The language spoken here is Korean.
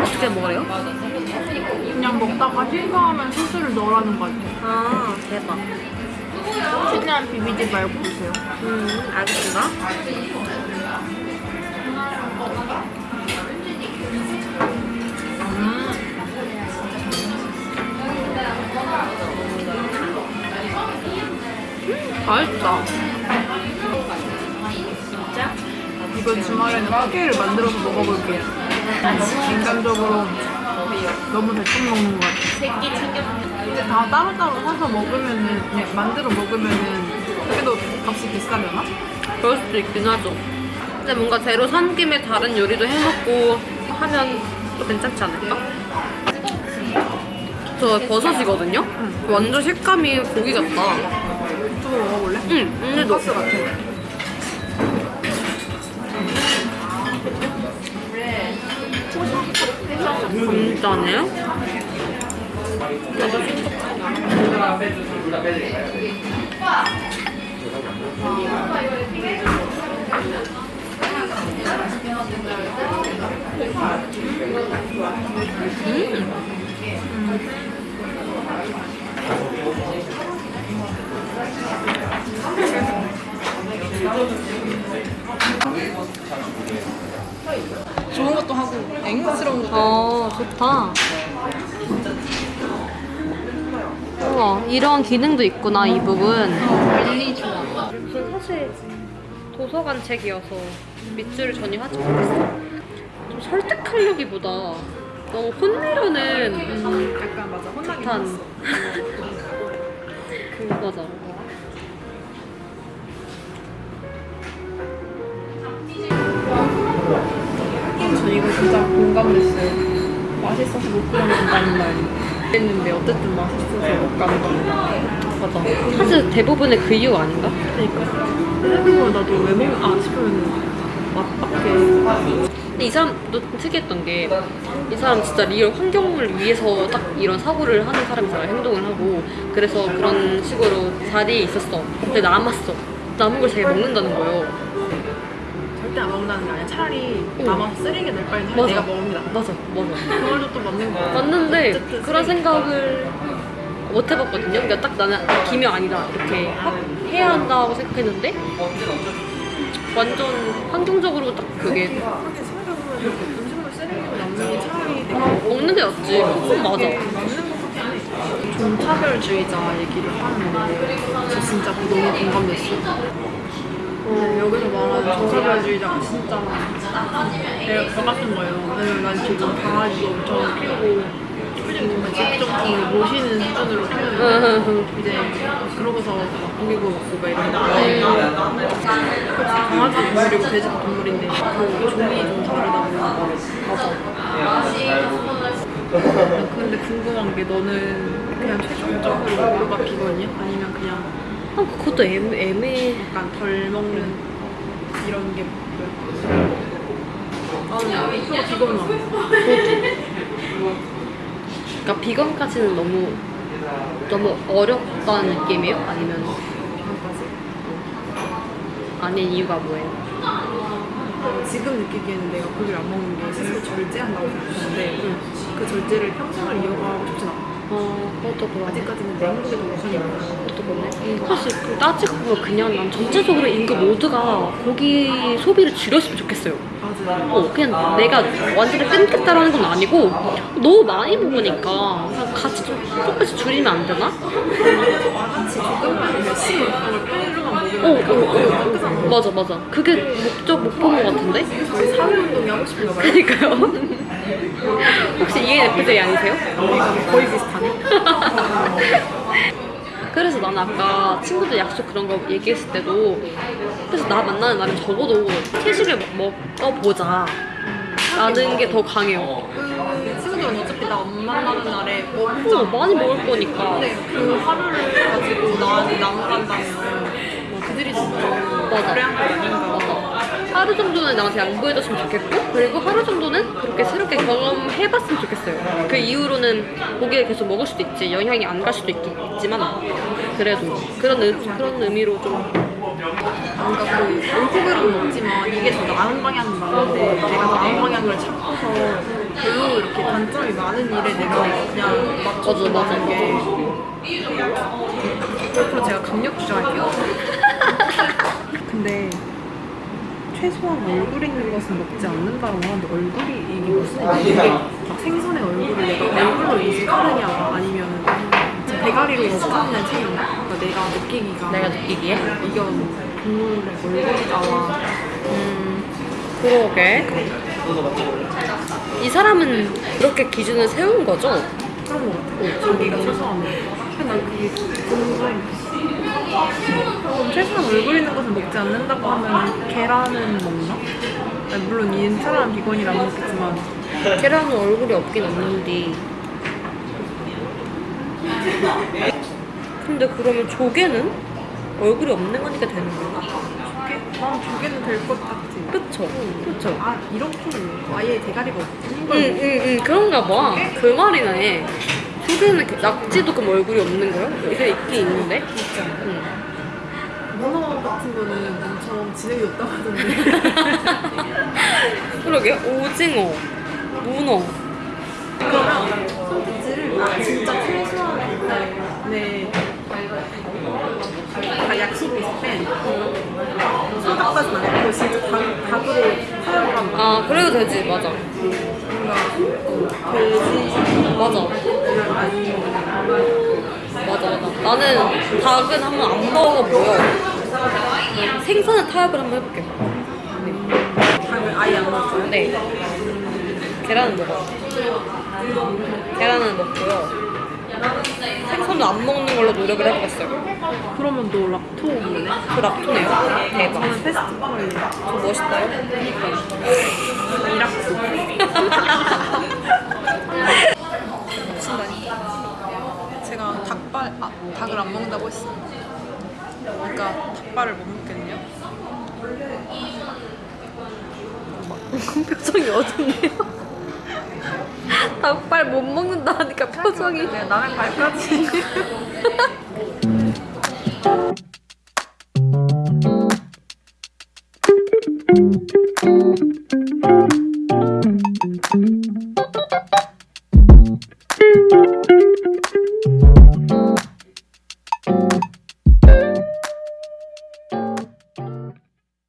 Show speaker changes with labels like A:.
A: 어떻게 먹어요?
B: 그냥 먹다가 실수하면 소스를 넣으라는 거지.
A: 아 대박
B: 최대한 비비지 말고 드세요.
A: 음 알겠습니다
B: 맛있다. 이번 주말에는 포케를 만들어서 먹어볼게요. 인간적으로 너무 대충 먹는 것 같아. 근데 다 따로따로 사서 먹으면은, 그냥 만들어 먹으면은 그래도 값이 비싸려나?
A: 그럴 수도 있긴 하죠 근데 뭔가 재료 산 김에 다른 요리도 해먹고 하면 또 괜찮지 않을까? 저 버섯이거든요? 완전 식감이 고기 같다
B: 유튜브 먹어볼래?
A: 응 근데도
B: 가스 같아.
A: 진짜네요?
B: 좋은 것도 하고 앵스러운 것도
A: 어 좋다 우와 이런 기능도 있구나 이 부분
B: 관리 좋아.
A: 전 사실 도서관 책이어서 밑줄을 전혀 하지 못했어 좀 설득하려기보다 너무 혼내려는
B: 음, 약간 맞아. 혼나긴 했어.
A: 그 맞아
B: 이거 진짜 공감됐어요. 맛있어서 못 끊어낸다는 말 했는데 어쨌든 맛있어서 못 가는 겁니다.
A: 맞아. 사실 대부분의 그 이유 아닌가?
B: 그러니까. 생각해보면 나도 왜 먹... 아 싶으면 맛밖에.
A: 근데 이 사람도 특이했던 게 이 사람 진짜 real 환경을 위해서 딱 이런 사고를 하는 사람이잖아요. 행동을 하고. 그래서 그런 식으로 자리에 있었어. 근데 남았어. 남은 걸 자기가 먹는다는 거예요
B: 절대 안 먹는다는 게 아니라 차라리
A: 응.
B: 남아서 쓰레기 낼 바에는 차라리
A: 맞아.
B: 내가 먹습니다.
A: 맞아 맞아
B: 그 말도 또 맞는 거 같아.
A: 맞는데
B: 어쨌든
A: 그런
B: 쓰레기.
A: 생각을 못 해봤거든요 그러니까 딱 나는 김이 아니다 이렇게 하- 해야 한다고 생각했는데 완전 환경적으로 딱 그게
B: 하긴 생각해보면 음식물 쓰레기로 남는 게 차라리 내가
A: 먹는 게 낫지 그건 맞아
B: 맞는 것 같아. 종차별주의자 얘기를 하는데 저 진짜 너무 공감됐어. 어, 여기서 말하는 종차별주의자가 진짜 내가 더 같은 거예요. 왜냐면 난 지금 강아지도 엄청 키우고 표정이 정말 집적기 모시는 수준으로 키우는데 이제 그러고서 막 고기고 먹고 막 이런데 강아지 동물이고 돼지도 동물인데 그 종이 좀 다르다 보니까 맞아 근데 궁금한 게 너는 그냥 최종적으로 비건이야? 아니면 그냥
A: 아, 그것도 애매, 애매
B: 약간 덜 먹는 이런 게? 나는 이거 비건 나
A: 그러니까 비건까지는 너무 너무 어렵다는 느낌이에요? 아니면 아닌 이유가 뭐예요?
B: 지금 느끼기에는 내가 고기를 안 먹는 게 스스로 절제한다고 생각하는데 그 절제를 평생을 이어가고 싶진 않아
A: 어, 그것도 그러네.
B: 아직까지는 내 행복에 더 우선이야
A: 그것도 그러네. 사실 따지고 보면 그냥 난 전체적으로 인구 모두가 고기 소비를 줄였으면 좋겠어요.
B: 맞아
A: 어, 그냥 내가 완전히 끊겠다라는 건 아니고 너무 많이 먹으니까 그냥 같이 좀 조금씩 줄이면 안 되나?
B: 같이 조금만 열심히 먹는 걸 평일로만
A: 어, 어, 어, 어. 맞아, 맞아. 그게 목적, 목표인 것 같은데?
B: 우리 사회운동이 하고 싶은가 봐요
A: 그니까요. 혹시 ENFJ 아니세요?
B: 거의 비슷하네.
A: 그래서 나는 아까 친구들 약속 그런 거 얘기했을 때도 그래서 나 만나는 날은 적어도 채식을 먹- 먹어보자 라는 게 더 강해요.
B: 그 친구들은 어차피 나 안 만나는 날에 뭐
A: 어,
B: 먹자
A: 많이 먹을 거니까.
B: 근데 그 하루를 가지고 나한테 나눠간다면 뭐 그들이 진짜
A: 맞아.
B: 그래 한거 아닌가
A: 하루 정도는 나한테 양보해줬으면 좋겠고 그리고 하루 정도는 그렇게 새롭게 경험해봤으면 좋겠어요. 그 이후로는 고기를 계속 먹을 수도 있지 영향이 안 갈 수도 있, 있지만 그래도 그런 의, 그런 의미로 좀
B: 뭔가 그 올고기로 먹지만 이게 더 나은 방향은 맞는데 내가 나은 방향을 찾고서 별로 이렇게 단점이 많은 일에 내가 그냥. 하는 게 앞으로 제가 강력 주장할게요. 근데 최소한 얼굴 있는 것은 먹지 않는다고 하는데 얼굴이 이게 무슨 이게 막 생선의 얼굴을 내가 얼굴로 인식하느냐 아니면 대가리로 인식하느냐 차이인가? 그러니까 내가 느끼기가
A: 내가 느끼기에
B: 이건 동물의 얼굴이 나와
A: 음 그러게 이 사람은 그렇게 기준을 세운 거죠?
B: 그런 거 같아. 자기가 최소한. 근데 난 그게 궁금해. 그럼 최소한 얼굴 있는 것은 먹지 않는다고 하면 계란은 먹나? 아니, 물론 이 사람 비건이라 안 먹겠지만
A: 계란은 얼굴이 없긴 없는데. 근데 그러면 조개는? 얼굴이 없는 거니까 되는 건가?
B: 조개? 난 조개는 될 것 같아.
A: 그쵸? 그쵸?
B: 아 이렇게 아예 대가리가 없는 걸
A: 응응응. 응, 그런가 봐그 말이네 조개는 그- 낙지도 그럼 얼굴이 없는 거요? 이게 있긴 있는데
B: 먹지 않아.
A: 응.
B: 문어 같은 거는 엄청 지능이 없다고 하던데.
A: 그러게 오징어 문어
B: 그러면 선택지를 아, 진짜 최소한의 다 약속이 있을 땐 소닭까지는 아니고 진짜 닭, 닭으로 사용한
A: 막아 그래도 되지 맞아
B: 뭔가 돼지
A: 맞아
B: 아니면
A: 맞아 맞아. 나는 닭은 한번 안 먹어보여 생선은 타협을 한번 해볼게.
B: 닭을 아예 안 먹어요?
A: 네. 계란은 먹어. 계란은 먹고요. 생선은 안 먹는 걸로 노력을 해보겠어요.
B: 그러면 너 락토 먹네?
A: 그 락토네요. 대박.
B: 저는 페스티벌.
A: 저 멋있어요
B: 이락토 제가 닭을 안 먹는다고 했어요. 그러니까 닭발을 못 먹겠네요.
A: 표정이 어둡네요 닭발 못 먹는다 하니까 표정이
B: 내가 남의 발까지.